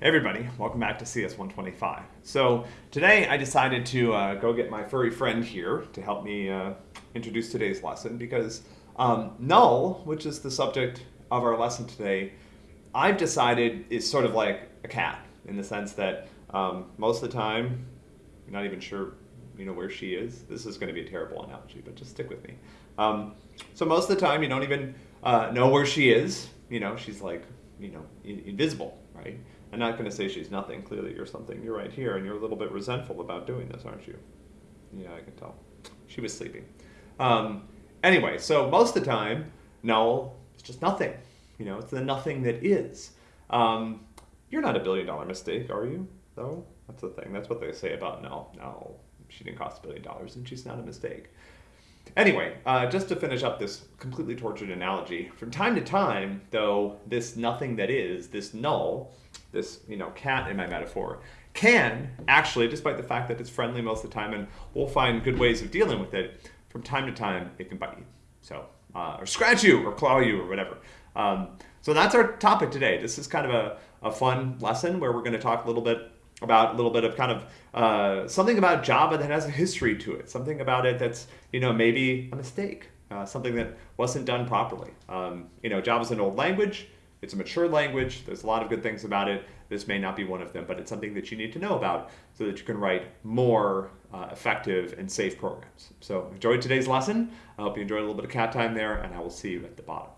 Hey everybody, welcome back to CS125. So today I decided to uh, go get my furry friend here to help me uh, introduce today's lesson because um, null, which is the subject of our lesson today, I've decided is sort of like a cat in the sense that um, most of the time you're not even sure you know where she is. This is going to be a terrible analogy, but just stick with me. Um, so most of the time you don't even uh, know where she is. You know, she's like you know invisible, right? I'm not going to say she's nothing. Clearly, you're something. You're right here, and you're a little bit resentful about doing this, aren't you? Yeah, I can tell. She was sleeping. Um, anyway, so most of the time, null is just nothing. You know, it's the nothing that is. Um, you're not a billion dollar mistake, are you? Though that's the thing. That's what they say about null. No, she didn't cost a billion dollars, and she's not a mistake. Anyway, uh, just to finish up this completely tortured analogy, from time to time, though, this nothing that is, this null, this you know cat in my metaphor, can actually, despite the fact that it's friendly most of the time and we'll find good ways of dealing with it, from time to time it can bite you. So, uh, or scratch you or claw you or whatever. Um, so that's our topic today. This is kind of a, a fun lesson where we're going to talk a little bit about a little bit of kind of uh, something about Java that has a history to it, something about it that's, you know, maybe a mistake, uh, something that wasn't done properly. Um, you know, Java's an old language, it's a mature language, there's a lot of good things about it. This may not be one of them, but it's something that you need to know about so that you can write more uh, effective and safe programs. So enjoy today's lesson. I hope you enjoyed a little bit of cat time there, and I will see you at the bottom.